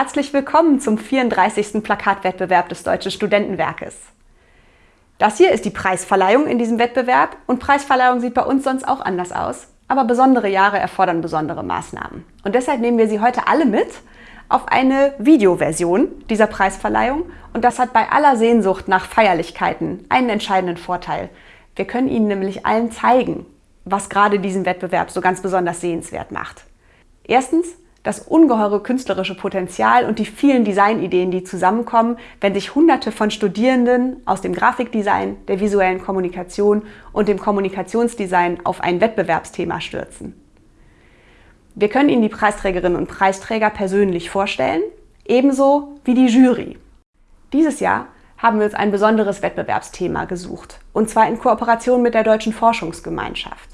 Herzlich willkommen zum 34. Plakatwettbewerb des Deutschen Studentenwerkes. Das hier ist die Preisverleihung in diesem Wettbewerb und Preisverleihung sieht bei uns sonst auch anders aus, aber besondere Jahre erfordern besondere Maßnahmen. Und deshalb nehmen wir Sie heute alle mit auf eine Videoversion dieser Preisverleihung und das hat bei aller Sehnsucht nach Feierlichkeiten einen entscheidenden Vorteil. Wir können Ihnen nämlich allen zeigen, was gerade diesen Wettbewerb so ganz besonders sehenswert macht. Erstens das ungeheure künstlerische Potenzial und die vielen Designideen, die zusammenkommen, wenn sich hunderte von Studierenden aus dem Grafikdesign, der visuellen Kommunikation und dem Kommunikationsdesign auf ein Wettbewerbsthema stürzen. Wir können Ihnen die Preisträgerinnen und Preisträger persönlich vorstellen, ebenso wie die Jury. Dieses Jahr haben wir uns ein besonderes Wettbewerbsthema gesucht, und zwar in Kooperation mit der Deutschen Forschungsgemeinschaft.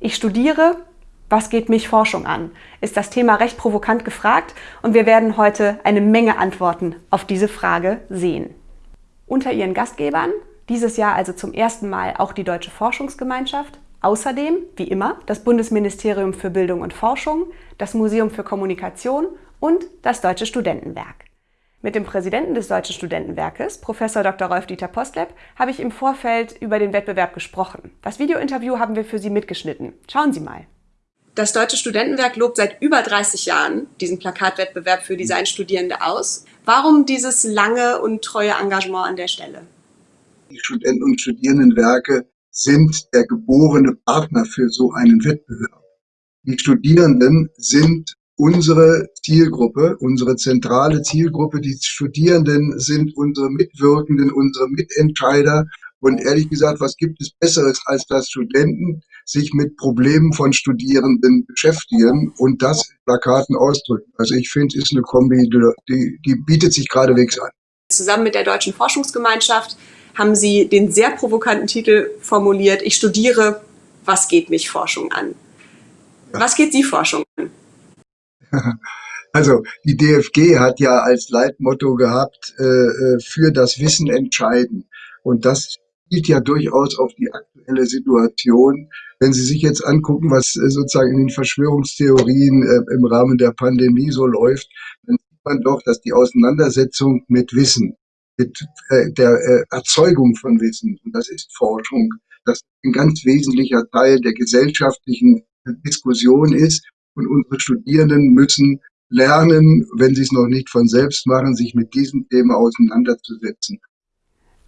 Ich studiere was geht mich Forschung an? Ist das Thema recht provokant gefragt und wir werden heute eine Menge Antworten auf diese Frage sehen. Unter ihren Gastgebern, dieses Jahr also zum ersten Mal auch die Deutsche Forschungsgemeinschaft, außerdem, wie immer, das Bundesministerium für Bildung und Forschung, das Museum für Kommunikation und das Deutsche Studentenwerk. Mit dem Präsidenten des Deutschen Studentenwerkes, Prof. Dr. Rolf-Dieter Postleb, habe ich im Vorfeld über den Wettbewerb gesprochen. Das Videointerview haben wir für Sie mitgeschnitten. Schauen Sie mal. Das Deutsche Studentenwerk lobt seit über 30 Jahren diesen Plakatwettbewerb für Designstudierende aus. Warum dieses lange und treue Engagement an der Stelle? Die Studenten- und Studierendenwerke sind der geborene Partner für so einen Wettbewerb. Die Studierenden sind unsere Zielgruppe, unsere zentrale Zielgruppe. Die Studierenden sind unsere Mitwirkenden, unsere Mitentscheider. Und ehrlich gesagt, was gibt es Besseres, als dass Studenten sich mit Problemen von Studierenden beschäftigen und das in Plakaten ausdrücken. Also ich finde, es ist eine Kombi, die, die bietet sich geradewegs an. Zusammen mit der Deutschen Forschungsgemeinschaft haben Sie den sehr provokanten Titel formuliert, ich studiere, was geht mich Forschung an? Ja. Was geht Sie Forschung an? Also die DFG hat ja als Leitmotto gehabt, äh, äh, für das Wissen entscheiden. Und das spielt ja durchaus auf die aktuelle Situation. Wenn Sie sich jetzt angucken, was äh, sozusagen in den Verschwörungstheorien äh, im Rahmen der Pandemie so läuft, dann sieht man doch, dass die Auseinandersetzung mit Wissen, mit äh, der äh, Erzeugung von Wissen, und das ist Forschung, das ein ganz wesentlicher Teil der gesellschaftlichen Diskussion ist. Und unsere Studierenden müssen lernen, wenn sie es noch nicht von selbst machen, sich mit diesem Thema auseinanderzusetzen.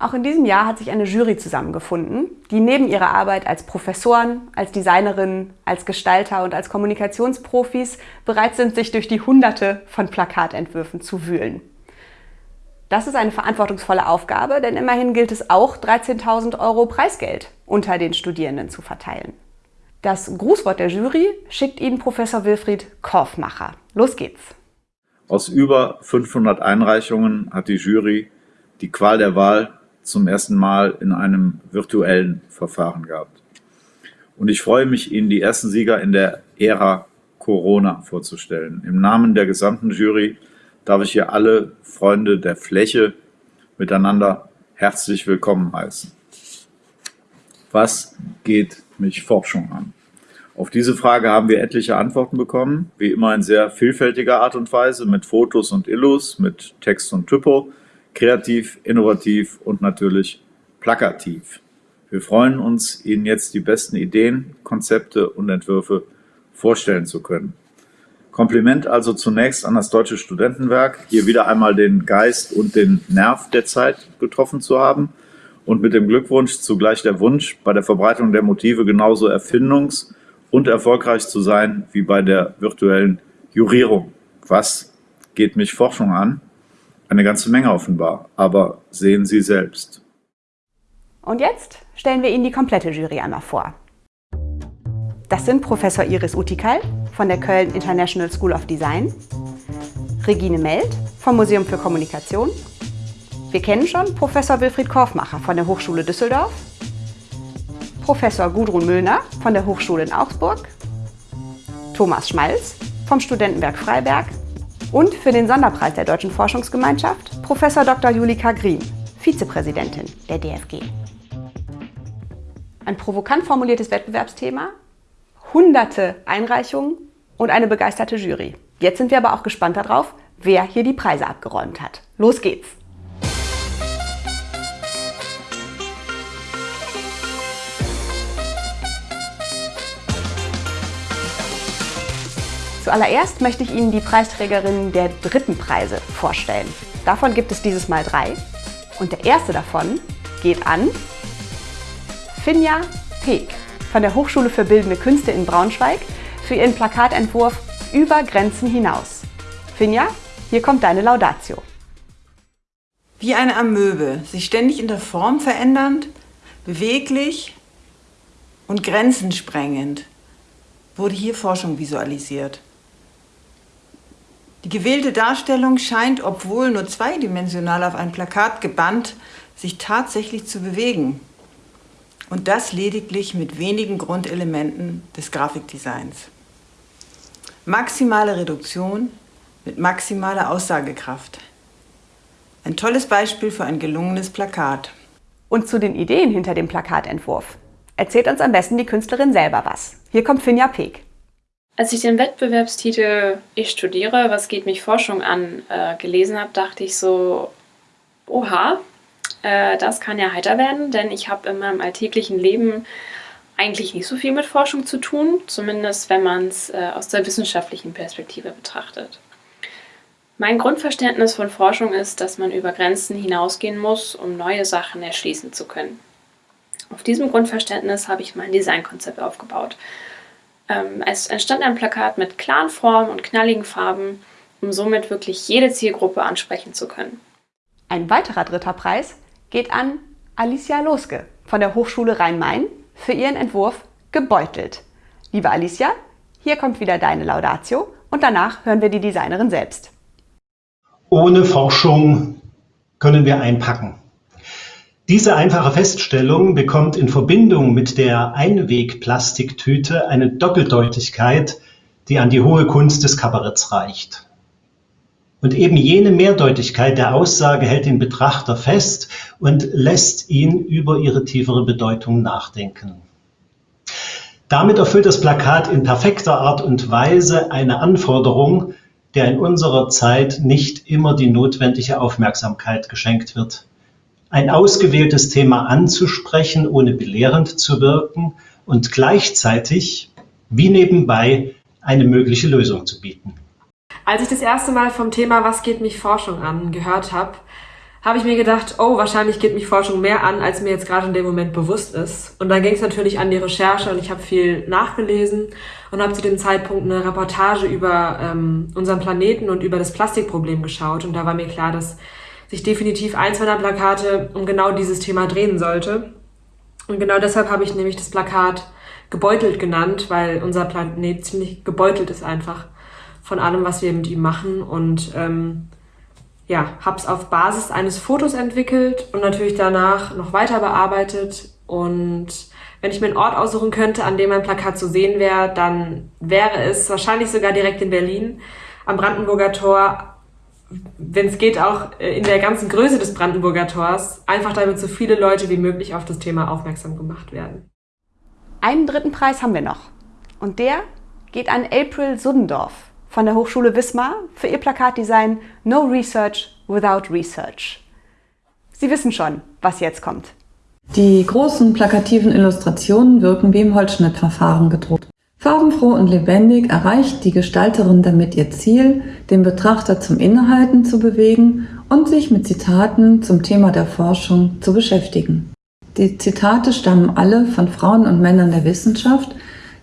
Auch in diesem Jahr hat sich eine Jury zusammengefunden, die neben ihrer Arbeit als Professoren, als Designerinnen, als Gestalter und als Kommunikationsprofis bereit sind, sich durch die Hunderte von Plakatentwürfen zu wühlen. Das ist eine verantwortungsvolle Aufgabe, denn immerhin gilt es auch, 13.000 Euro Preisgeld unter den Studierenden zu verteilen. Das Grußwort der Jury schickt Ihnen Professor Wilfried Korfmacher. Los geht's! Aus über 500 Einreichungen hat die Jury die Qual der Wahl zum ersten Mal in einem virtuellen Verfahren gehabt. Und ich freue mich, Ihnen die ersten Sieger in der Ära Corona vorzustellen. Im Namen der gesamten Jury darf ich hier alle Freunde der Fläche miteinander herzlich willkommen heißen. Was geht mich Forschung an? Auf diese Frage haben wir etliche Antworten bekommen, wie immer in sehr vielfältiger Art und Weise, mit Fotos und Illus, mit Text und Typo, kreativ, innovativ und natürlich plakativ. Wir freuen uns, Ihnen jetzt die besten Ideen, Konzepte und Entwürfe vorstellen zu können. Kompliment also zunächst an das Deutsche Studentenwerk, hier wieder einmal den Geist und den Nerv der Zeit getroffen zu haben und mit dem Glückwunsch zugleich der Wunsch, bei der Verbreitung der Motive genauso erfindungs- und erfolgreich zu sein wie bei der virtuellen Jurierung. Was geht mich Forschung an? Eine ganze Menge offenbar, aber sehen Sie selbst. Und jetzt stellen wir Ihnen die komplette Jury einmal vor. Das sind Professor Iris Utikal von der Köln International School of Design, Regine Meld vom Museum für Kommunikation, wir kennen schon Professor Wilfried Korfmacher von der Hochschule Düsseldorf, Professor Gudrun Müllner von der Hochschule in Augsburg, Thomas Schmalz vom Studentenwerk Freiberg und für den Sonderpreis der Deutschen Forschungsgemeinschaft Prof. Dr. Julika Green, Vizepräsidentin der DFG. Ein provokant formuliertes Wettbewerbsthema, hunderte Einreichungen und eine begeisterte Jury. Jetzt sind wir aber auch gespannt darauf, wer hier die Preise abgeräumt hat. Los geht's! Zuallererst möchte ich Ihnen die Preisträgerinnen der dritten Preise vorstellen. Davon gibt es dieses Mal drei. Und der erste davon geht an Finja Peek von der Hochschule für Bildende Künste in Braunschweig für ihren Plakatentwurf Über Grenzen hinaus. Finja, hier kommt deine Laudatio. Wie eine Amöbe, sich ständig in der Form verändernd, beweglich und grenzensprengend, wurde hier Forschung visualisiert. Die gewählte Darstellung scheint, obwohl nur zweidimensional auf ein Plakat gebannt, sich tatsächlich zu bewegen. Und das lediglich mit wenigen Grundelementen des Grafikdesigns. Maximale Reduktion mit maximaler Aussagekraft. Ein tolles Beispiel für ein gelungenes Plakat. Und zu den Ideen hinter dem Plakatentwurf erzählt uns am besten die Künstlerin selber was. Hier kommt Finja Peek. Als ich den Wettbewerbstitel Ich studiere, was geht mich Forschung an, äh, gelesen habe, dachte ich so, oha, äh, das kann ja heiter werden, denn ich habe in meinem alltäglichen Leben eigentlich nicht so viel mit Forschung zu tun, zumindest wenn man es äh, aus der wissenschaftlichen Perspektive betrachtet. Mein Grundverständnis von Forschung ist, dass man über Grenzen hinausgehen muss, um neue Sachen erschließen zu können. Auf diesem Grundverständnis habe ich mein Designkonzept aufgebaut. Ähm, es entstand ein Plakat mit klaren Formen und knalligen Farben, um somit wirklich jede Zielgruppe ansprechen zu können. Ein weiterer dritter Preis geht an Alicia Loske von der Hochschule Rhein-Main für ihren Entwurf Gebeutelt. Liebe Alicia, hier kommt wieder deine Laudatio und danach hören wir die Designerin selbst. Ohne Forschung können wir einpacken. Diese einfache Feststellung bekommt in Verbindung mit der Einwegplastiktüte eine Doppeldeutigkeit, die an die hohe Kunst des Kabaretts reicht. Und eben jene Mehrdeutigkeit der Aussage hält den Betrachter fest und lässt ihn über ihre tiefere Bedeutung nachdenken. Damit erfüllt das Plakat in perfekter Art und Weise eine Anforderung, der in unserer Zeit nicht immer die notwendige Aufmerksamkeit geschenkt wird ein ausgewähltes Thema anzusprechen, ohne belehrend zu wirken und gleichzeitig wie nebenbei eine mögliche Lösung zu bieten. Als ich das erste Mal vom Thema Was geht mich Forschung an gehört habe, habe ich mir gedacht, oh, wahrscheinlich geht mich Forschung mehr an, als mir jetzt gerade in dem Moment bewusst ist. Und dann ging es natürlich an die Recherche und ich habe viel nachgelesen und habe zu dem Zeitpunkt eine Reportage über ähm, unseren Planeten und über das Plastikproblem geschaut. Und da war mir klar, dass sich definitiv eins meiner Plakate um genau dieses Thema drehen sollte. Und genau deshalb habe ich nämlich das Plakat gebeutelt genannt, weil unser Planet ziemlich gebeutelt ist einfach von allem, was wir mit ihm machen. Und ähm, ja, habe es auf Basis eines Fotos entwickelt und natürlich danach noch weiter bearbeitet. Und wenn ich mir einen Ort aussuchen könnte, an dem mein Plakat zu sehen wäre, dann wäre es wahrscheinlich sogar direkt in Berlin am Brandenburger Tor wenn es geht, auch äh, in der ganzen Größe des Brandenburger Tors, einfach damit so viele Leute wie möglich auf das Thema aufmerksam gemacht werden. Einen dritten Preis haben wir noch. Und der geht an April Suddendorf von der Hochschule Wismar für ihr Plakatdesign No Research Without Research. Sie wissen schon, was jetzt kommt. Die großen plakativen Illustrationen wirken wie im Holzschnittverfahren gedruckt. Farbenfroh und lebendig erreicht die Gestalterin damit ihr Ziel, den Betrachter zum Innehalten zu bewegen und sich mit Zitaten zum Thema der Forschung zu beschäftigen. Die Zitate stammen alle von Frauen und Männern der Wissenschaft,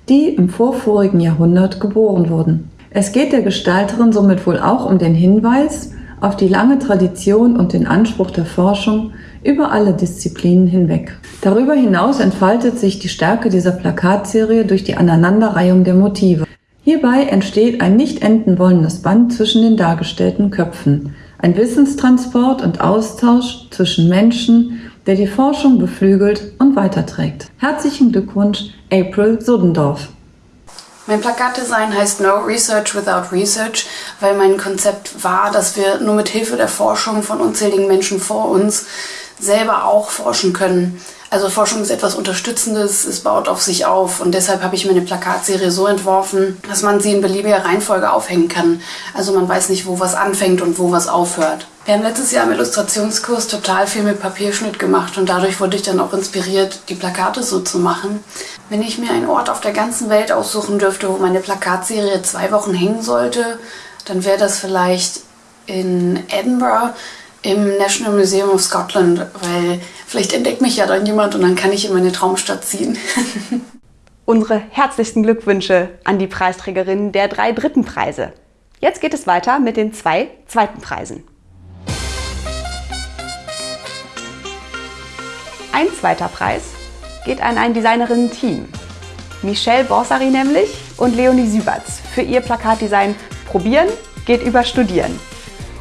die im vorvorigen Jahrhundert geboren wurden. Es geht der Gestalterin somit wohl auch um den Hinweis auf die lange Tradition und den Anspruch der Forschung, über alle Disziplinen hinweg. Darüber hinaus entfaltet sich die Stärke dieser Plakatserie durch die Aneinanderreihung der Motive. Hierbei entsteht ein nicht enden wollendes Band zwischen den dargestellten Köpfen, ein Wissenstransport und Austausch zwischen Menschen, der die Forschung beflügelt und weiterträgt. Herzlichen Glückwunsch, April Sudendorf. Mein Plakatdesign heißt No Research Without Research, weil mein Konzept war, dass wir nur mit Hilfe der Forschung von unzähligen Menschen vor uns selber auch forschen können. Also Forschung ist etwas Unterstützendes, es baut auf sich auf und deshalb habe ich mir eine Plakatserie so entworfen, dass man sie in beliebiger Reihenfolge aufhängen kann. Also man weiß nicht, wo was anfängt und wo was aufhört. Wir haben letztes Jahr im Illustrationskurs total viel mit Papierschnitt gemacht und dadurch wurde ich dann auch inspiriert, die Plakate so zu machen. Wenn ich mir einen Ort auf der ganzen Welt aussuchen dürfte, wo meine Plakatserie zwei Wochen hängen sollte, dann wäre das vielleicht in Edinburgh im National Museum of Scotland, weil vielleicht entdeckt mich ja dann jemand und dann kann ich in meine Traumstadt ziehen. Unsere herzlichsten Glückwünsche an die Preisträgerinnen der drei dritten Preise. Jetzt geht es weiter mit den zwei zweiten Preisen. Ein zweiter Preis geht an ein Designerinnen-Team. Michelle Borsari nämlich und Leonie Süberts für ihr Plakatdesign Probieren geht über Studieren.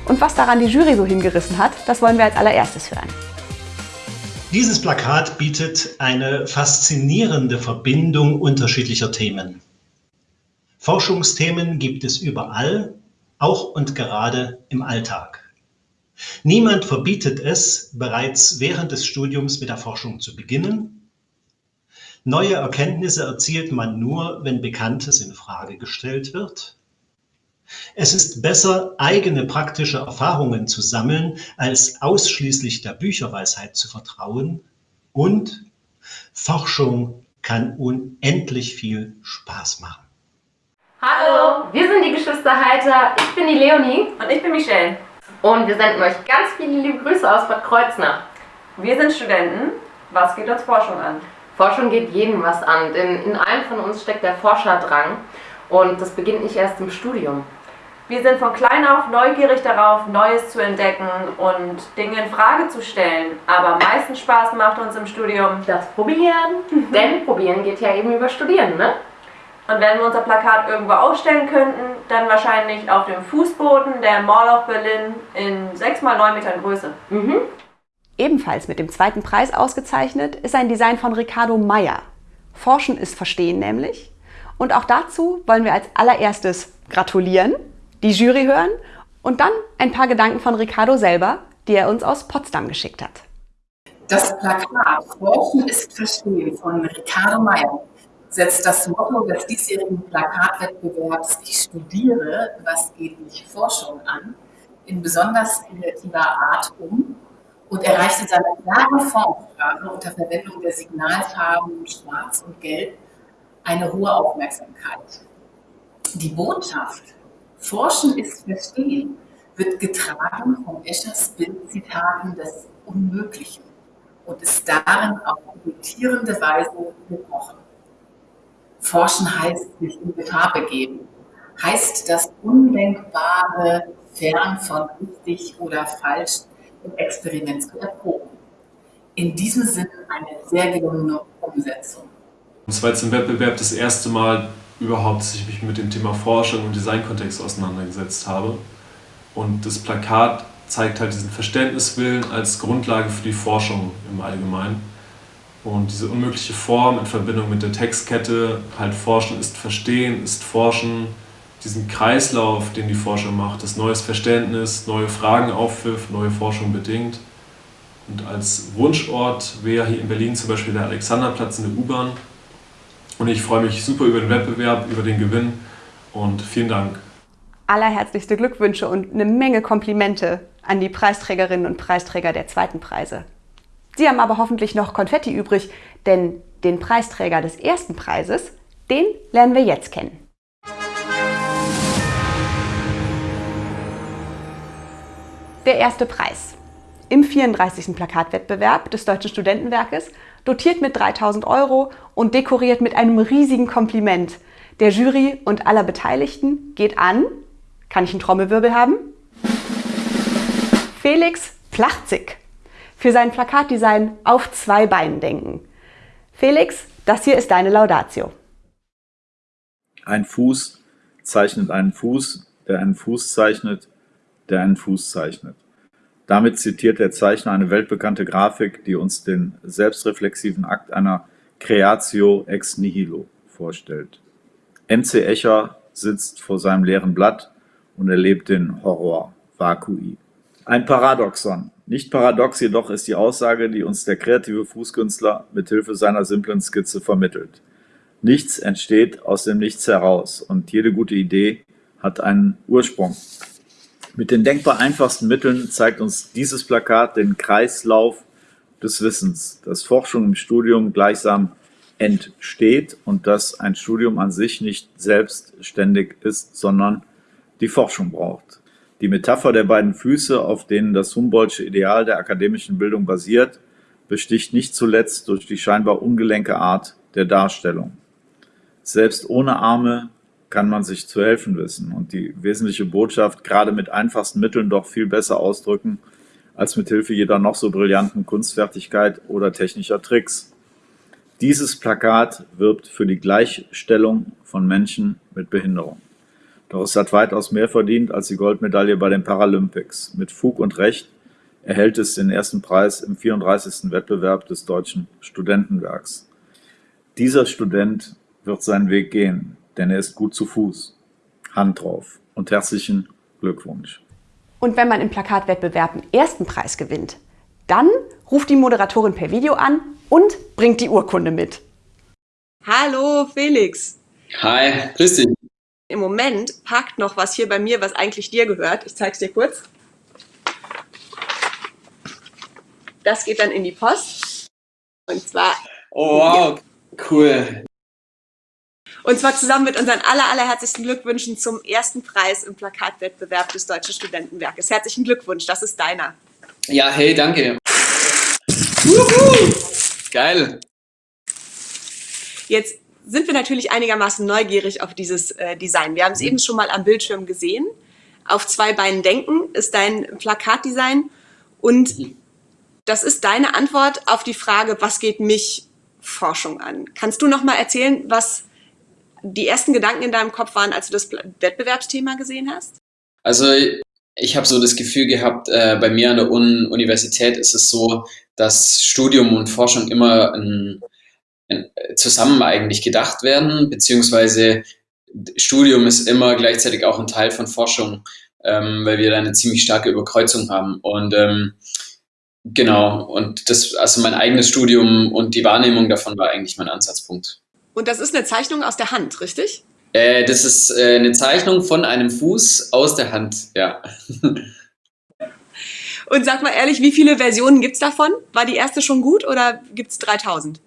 Und was daran die Jury so hingerissen hat, das wollen wir als allererstes hören. Dieses Plakat bietet eine faszinierende Verbindung unterschiedlicher Themen. Forschungsthemen gibt es überall, auch und gerade im Alltag. Niemand verbietet es, bereits während des Studiums mit der Forschung zu beginnen. Neue Erkenntnisse erzielt man nur, wenn Bekanntes in Frage gestellt wird. Es ist besser, eigene praktische Erfahrungen zu sammeln, als ausschließlich der Bücherweisheit zu vertrauen. Und Forschung kann unendlich viel Spaß machen. Hallo, wir sind die Geschwister Heiter. Ich bin die Leonie. Und ich bin Michelle. Und wir senden euch ganz viele liebe Grüße aus Bad Kreuznach. Wir sind Studenten. Was geht uns Forschung an? Forschung geht jedem was an, denn in allen von uns steckt der Forscherdrang. Und das beginnt nicht erst im Studium. Wir sind von klein auf neugierig darauf, Neues zu entdecken und Dinge in Frage zu stellen. Aber am meisten Spaß macht uns im Studium das Probieren. Denn Probieren geht ja eben über Studieren, ne? Und wenn wir unser Plakat irgendwo ausstellen könnten, dann wahrscheinlich auf dem Fußboden der Mall of Berlin in 6 x 9 Metern Größe. Mhm. Ebenfalls mit dem zweiten Preis ausgezeichnet ist ein Design von Ricardo Meyer. Forschen ist Verstehen nämlich. Und auch dazu wollen wir als allererstes gratulieren die Jury hören und dann ein paar Gedanken von Ricardo selber, die er uns aus Potsdam geschickt hat. Das Plakat Forschen ist Verstehen von Ricardo Meyer setzt das Motto des diesjährigen Plakatwettbewerbs Ich studiere, was geht mich Forschung an, in besonders kreativer Art um und erreicht in seiner klaren Formsprache unter Verwendung der Signalfarben Schwarz und Gelb eine hohe Aufmerksamkeit. Die Botschaft Forschen ist Verstehen wird getragen von Eschers Bildzitaten des Unmöglichen und ist darin auf irritierende Weise gebrochen. Forschen heißt sich in Gefahr begeben, heißt das Undenkbare fern von richtig oder falsch im Experiment zu erproben. In diesem Sinne eine sehr gelungene Umsetzung. Es war jetzt im Wettbewerb das erste Mal, überhaupt, dass ich mich mit dem Thema Forschung und Designkontext auseinandergesetzt habe. Und das Plakat zeigt halt diesen Verständniswillen als Grundlage für die Forschung im Allgemeinen. Und diese unmögliche Form in Verbindung mit der Textkette, halt Forschen ist Verstehen, ist Forschen, diesen Kreislauf, den die Forschung macht, das neues Verständnis, neue Fragen aufwirft, neue Forschung bedingt. Und als Wunschort wäre hier in Berlin zum Beispiel der Alexanderplatz in der U-Bahn, und ich freue mich super über den Wettbewerb, über den Gewinn und vielen Dank. Allerherzlichste Glückwünsche und eine Menge Komplimente an die Preisträgerinnen und Preisträger der zweiten Preise. Sie haben aber hoffentlich noch Konfetti übrig, denn den Preisträger des ersten Preises, den lernen wir jetzt kennen. Der erste Preis. Im 34. Plakatwettbewerb des Deutschen Studentenwerkes dotiert mit 3000 Euro und dekoriert mit einem riesigen Kompliment. Der Jury und aller Beteiligten geht an, kann ich einen Trommelwirbel haben? Felix Plachzig für sein Plakatdesign auf zwei Beinen denken. Felix, das hier ist deine Laudatio. Ein Fuß zeichnet einen Fuß, der einen Fuß zeichnet, der einen Fuß zeichnet. Damit zitiert der Zeichner eine weltbekannte Grafik, die uns den selbstreflexiven Akt einer Creatio ex nihilo vorstellt. M.C. Escher sitzt vor seinem leeren Blatt und erlebt den Horror Vakui. Ein Paradoxon. Nicht paradox jedoch ist die Aussage, die uns der kreative Fußkünstler mit Hilfe seiner simplen Skizze vermittelt. Nichts entsteht aus dem Nichts heraus und jede gute Idee hat einen Ursprung. Mit den denkbar einfachsten Mitteln zeigt uns dieses Plakat den Kreislauf des Wissens, dass Forschung im Studium gleichsam entsteht und dass ein Studium an sich nicht selbstständig ist, sondern die Forschung braucht. Die Metapher der beiden Füße, auf denen das Humboldtsche Ideal der akademischen Bildung basiert, besticht nicht zuletzt durch die scheinbar ungelenke Art der Darstellung. Selbst ohne Arme kann man sich zu helfen wissen und die wesentliche Botschaft gerade mit einfachsten Mitteln doch viel besser ausdrücken als mit Hilfe jeder noch so brillanten Kunstfertigkeit oder technischer Tricks. Dieses Plakat wirbt für die Gleichstellung von Menschen mit Behinderung. Doch es hat weitaus mehr verdient als die Goldmedaille bei den Paralympics. Mit Fug und Recht erhält es den ersten Preis im 34. Wettbewerb des Deutschen Studentenwerks. Dieser Student wird seinen Weg gehen, denn er ist gut zu Fuß. Hand drauf und herzlichen Glückwunsch. Und wenn man im Plakatwettbewerb den ersten Preis gewinnt, dann ruft die Moderatorin per Video an und bringt die Urkunde mit. Hallo Felix. Hi, grüß dich. Im Moment parkt noch was hier bei mir, was eigentlich dir gehört. Ich zeig's dir kurz. Das geht dann in die Post. Und zwar. Oh, wow, cool. Und zwar zusammen mit unseren aller, allerherzigsten Glückwünschen zum ersten Preis im Plakatwettbewerb des Deutschen Studentenwerkes. Herzlichen Glückwunsch, das ist deiner. Ja, hey, danke. Juhu. Geil. Jetzt sind wir natürlich einigermaßen neugierig auf dieses äh, Design. Wir haben es eben schon mal am Bildschirm gesehen. Auf zwei Beinen denken ist dein Plakatdesign und das ist deine Antwort auf die Frage, was geht mich Forschung an? Kannst du noch mal erzählen, was die ersten Gedanken in deinem Kopf waren, als du das Wettbewerbsthema gesehen hast? Also ich habe so das Gefühl gehabt, äh, bei mir an der Un Universität ist es so, dass Studium und Forschung immer ein, ein, zusammen eigentlich gedacht werden, beziehungsweise Studium ist immer gleichzeitig auch ein Teil von Forschung, ähm, weil wir da eine ziemlich starke Überkreuzung haben. Und ähm, genau, und das, also mein eigenes Studium und die Wahrnehmung davon war eigentlich mein Ansatzpunkt. Und das ist eine Zeichnung aus der Hand, richtig? Äh, das ist äh, eine Zeichnung von einem Fuß aus der Hand, ja. Und sag mal ehrlich, wie viele Versionen gibt es davon? War die erste schon gut oder gibt es 3000?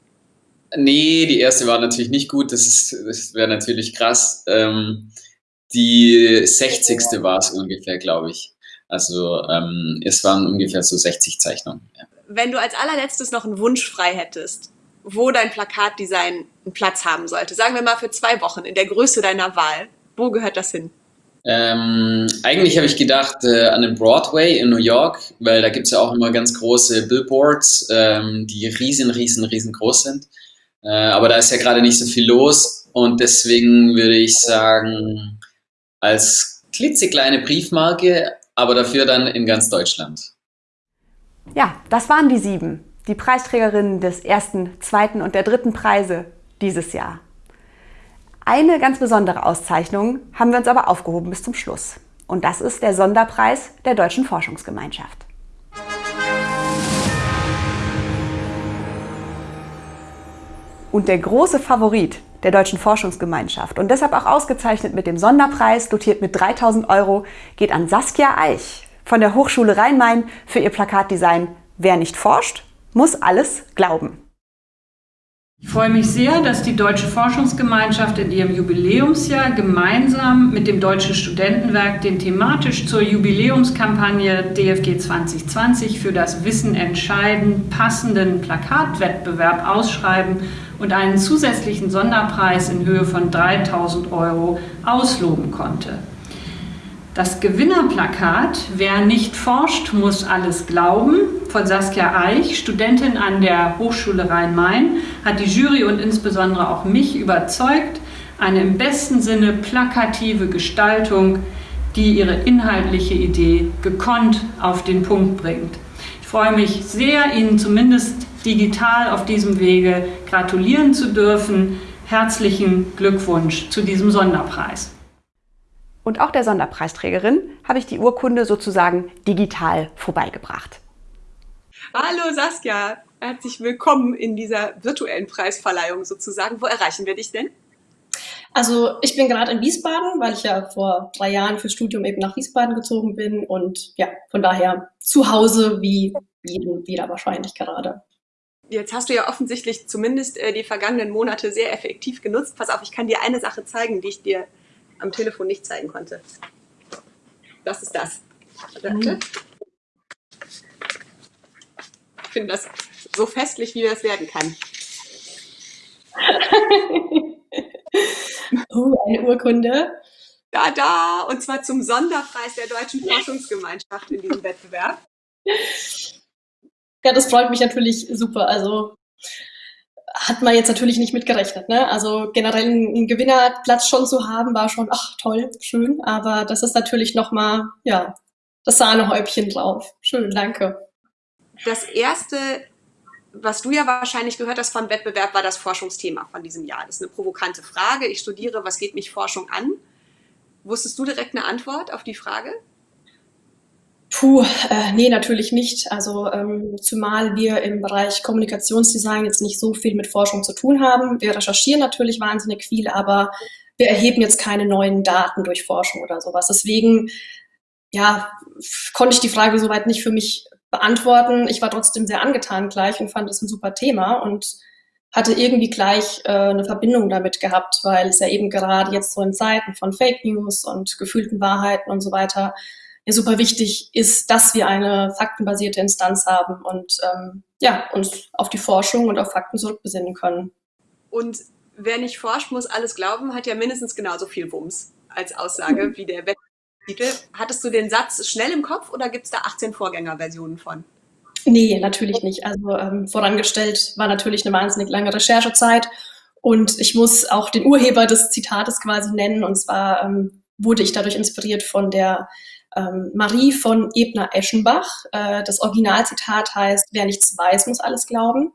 Nee, die erste war natürlich nicht gut. Das, das wäre natürlich krass. Ähm, die 60. war es ungefähr, glaube ich. Also ähm, es waren ungefähr so 60 Zeichnungen. Ja. Wenn du als allerletztes noch einen Wunsch frei hättest, wo dein Plakatdesign einen Platz haben sollte. Sagen wir mal für zwei Wochen in der Größe deiner Wahl. Wo gehört das hin? Ähm, eigentlich habe ich gedacht äh, an den Broadway in New York, weil da gibt es ja auch immer ganz große Billboards, ähm, die riesen, riesen, riesengroß sind. Äh, aber da ist ja gerade nicht so viel los und deswegen würde ich sagen, als klitzekleine Briefmarke, aber dafür dann in ganz Deutschland. Ja, das waren die sieben die Preisträgerinnen des ersten, zweiten und der dritten Preise dieses Jahr. Eine ganz besondere Auszeichnung haben wir uns aber aufgehoben bis zum Schluss. Und das ist der Sonderpreis der Deutschen Forschungsgemeinschaft. Und der große Favorit der Deutschen Forschungsgemeinschaft und deshalb auch ausgezeichnet mit dem Sonderpreis, dotiert mit 3000 Euro, geht an Saskia Eich von der Hochschule Rhein-Main für ihr Plakatdesign Wer nicht forscht, muss alles glauben. Ich freue mich sehr, dass die Deutsche Forschungsgemeinschaft in ihrem Jubiläumsjahr gemeinsam mit dem Deutschen Studentenwerk den thematisch zur Jubiläumskampagne DFG 2020 für das Wissen entscheiden passenden Plakatwettbewerb ausschreiben und einen zusätzlichen Sonderpreis in Höhe von 3000 Euro ausloben konnte. Das Gewinnerplakat Wer nicht forscht, muss alles glauben von Saskia Eich, Studentin an der Hochschule Rhein-Main, hat die Jury und insbesondere auch mich überzeugt, eine im besten Sinne plakative Gestaltung, die ihre inhaltliche Idee gekonnt auf den Punkt bringt. Ich freue mich sehr, Ihnen zumindest digital auf diesem Wege gratulieren zu dürfen. Herzlichen Glückwunsch zu diesem Sonderpreis. Und auch der Sonderpreisträgerin habe ich die Urkunde sozusagen digital vorbeigebracht. Hallo Saskia, herzlich willkommen in dieser virtuellen Preisverleihung sozusagen. Wo erreichen wir dich denn? Also ich bin gerade in Wiesbaden, weil ich ja vor drei Jahren fürs Studium eben nach Wiesbaden gezogen bin und ja, von daher zu Hause wie jeden wieder wahrscheinlich gerade. Jetzt hast du ja offensichtlich zumindest äh, die vergangenen Monate sehr effektiv genutzt. Pass auf, ich kann dir eine Sache zeigen, die ich dir am Telefon nicht zeigen konnte. Das ist das. Mhm. Ich finde das so festlich, wie das werden kann. oh, eine Urkunde. Da, da, und zwar zum Sonderpreis der Deutschen Forschungsgemeinschaft in diesem Wettbewerb. Ja, das freut mich natürlich super. Also hat man jetzt natürlich nicht mit gerechnet. Ne? Also generell einen Gewinnerplatz schon zu haben, war schon, ach toll, schön. Aber das ist natürlich nochmal, ja, das Sahnehäubchen drauf. Schön, danke. Das erste, was du ja wahrscheinlich gehört hast vom Wettbewerb, war das Forschungsthema von diesem Jahr. Das ist eine provokante Frage. Ich studiere, was geht mich Forschung an? Wusstest du direkt eine Antwort auf die Frage? Puh, äh, nee, natürlich nicht. Also ähm, zumal wir im Bereich Kommunikationsdesign jetzt nicht so viel mit Forschung zu tun haben. Wir recherchieren natürlich wahnsinnig viel, aber wir erheben jetzt keine neuen Daten durch Forschung oder sowas. Deswegen, ja, konnte ich die Frage soweit nicht für mich beantworten. Ich war trotzdem sehr angetan gleich und fand es ein super Thema und hatte irgendwie gleich äh, eine Verbindung damit gehabt, weil es ja eben gerade jetzt so in Zeiten von Fake News und gefühlten Wahrheiten und so weiter ja super wichtig ist, dass wir eine faktenbasierte Instanz haben und ähm, ja, uns auf die Forschung und auf Fakten zurückbesinnen können. Und wer nicht forscht, muss alles glauben, hat ja mindestens genauso viel Wumms als Aussage mhm. wie der Wetttitel. Hattest du den Satz schnell im Kopf oder gibt es da 18 Vorgängerversionen von? Nee, natürlich nicht. Also ähm, vorangestellt war natürlich eine wahnsinnig lange Recherchezeit und ich muss auch den Urheber des Zitates quasi nennen und zwar ähm, wurde ich dadurch inspiriert von der ähm, Marie von Ebner-Eschenbach. Äh, das Originalzitat heißt, wer nichts weiß, muss alles glauben.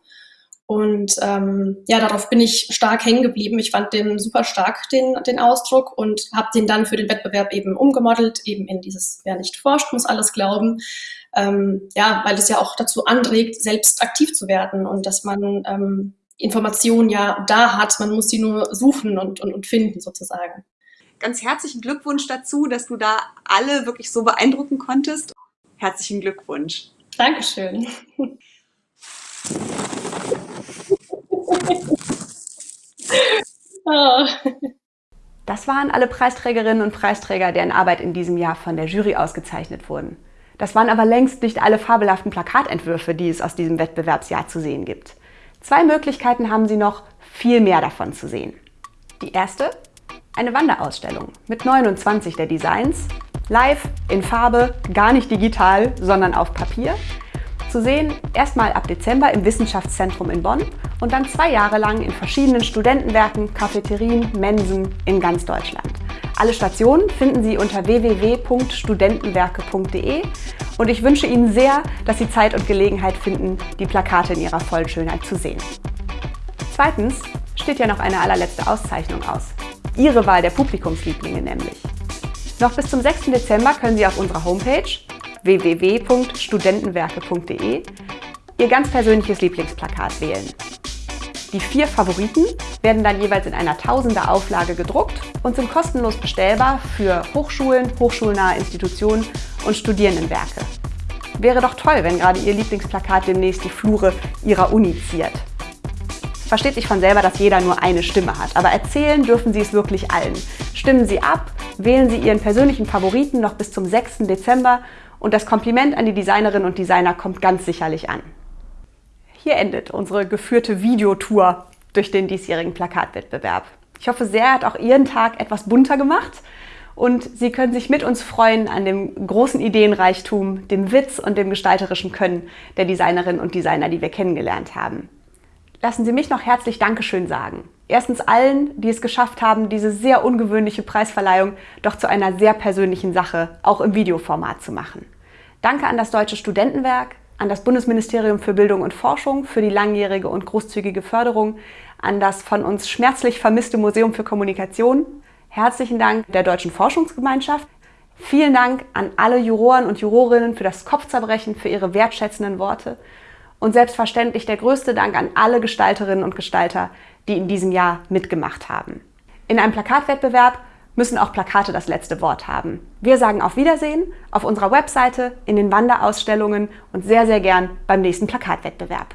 Und ähm, ja, darauf bin ich stark hängen geblieben. Ich fand den super stark, den, den Ausdruck, und habe den dann für den Wettbewerb eben umgemodelt, eben in dieses, wer nicht forscht, muss alles glauben. Ähm, ja, weil es ja auch dazu anregt, selbst aktiv zu werden und dass man ähm, Informationen ja da hat, man muss sie nur suchen und, und, und finden sozusagen ganz herzlichen Glückwunsch dazu, dass du da alle wirklich so beeindrucken konntest. Herzlichen Glückwunsch. Dankeschön. Das waren alle Preisträgerinnen und Preisträger, deren Arbeit in diesem Jahr von der Jury ausgezeichnet wurden. Das waren aber längst nicht alle fabelhaften Plakatentwürfe, die es aus diesem Wettbewerbsjahr zu sehen gibt. Zwei Möglichkeiten haben Sie noch, viel mehr davon zu sehen. Die erste, eine Wanderausstellung mit 29 der Designs, live, in Farbe, gar nicht digital, sondern auf Papier. Zu sehen erstmal ab Dezember im Wissenschaftszentrum in Bonn und dann zwei Jahre lang in verschiedenen Studentenwerken, Cafeterien, Mensen in ganz Deutschland. Alle Stationen finden Sie unter www.studentenwerke.de und ich wünsche Ihnen sehr, dass Sie Zeit und Gelegenheit finden, die Plakate in ihrer vollen Schönheit zu sehen. Zweitens steht ja noch eine allerletzte Auszeichnung aus. Ihre Wahl der Publikumslieblinge nämlich. Noch bis zum 6. Dezember können Sie auf unserer Homepage www.studentenwerke.de Ihr ganz persönliches Lieblingsplakat wählen. Die vier Favoriten werden dann jeweils in einer tausender Auflage gedruckt und sind kostenlos bestellbar für Hochschulen, hochschulnahe Institutionen und Studierendenwerke. Wäre doch toll, wenn gerade Ihr Lieblingsplakat demnächst die Flure Ihrer Uni ziert versteht sich von selber, dass jeder nur eine Stimme hat. Aber erzählen dürfen Sie es wirklich allen. Stimmen Sie ab, wählen Sie Ihren persönlichen Favoriten noch bis zum 6. Dezember und das Kompliment an die Designerinnen und Designer kommt ganz sicherlich an. Hier endet unsere geführte Videotour durch den diesjährigen Plakatwettbewerb. Ich hoffe sehr, hat auch Ihren Tag etwas bunter gemacht und Sie können sich mit uns freuen an dem großen Ideenreichtum, dem Witz und dem gestalterischen Können der Designerinnen und Designer, die wir kennengelernt haben lassen Sie mich noch herzlich Dankeschön sagen. Erstens allen, die es geschafft haben, diese sehr ungewöhnliche Preisverleihung doch zu einer sehr persönlichen Sache, auch im Videoformat zu machen. Danke an das Deutsche Studentenwerk, an das Bundesministerium für Bildung und Forschung für die langjährige und großzügige Förderung, an das von uns schmerzlich vermisste Museum für Kommunikation. Herzlichen Dank der Deutschen Forschungsgemeinschaft. Vielen Dank an alle Juroren und Jurorinnen für das Kopfzerbrechen, für ihre wertschätzenden Worte. Und selbstverständlich der größte Dank an alle Gestalterinnen und Gestalter, die in diesem Jahr mitgemacht haben. In einem Plakatwettbewerb müssen auch Plakate das letzte Wort haben. Wir sagen auf Wiedersehen auf unserer Webseite, in den Wanderausstellungen und sehr, sehr gern beim nächsten Plakatwettbewerb.